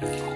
Bye.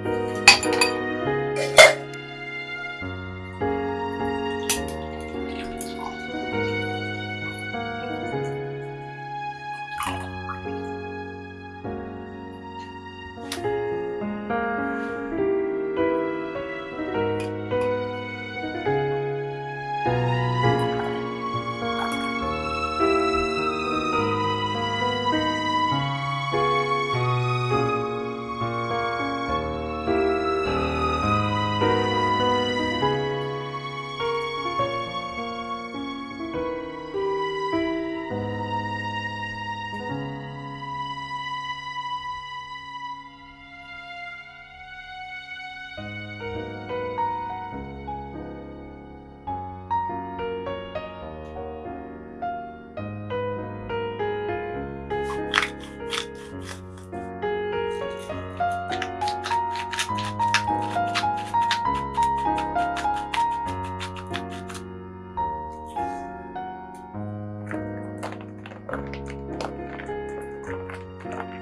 Bye.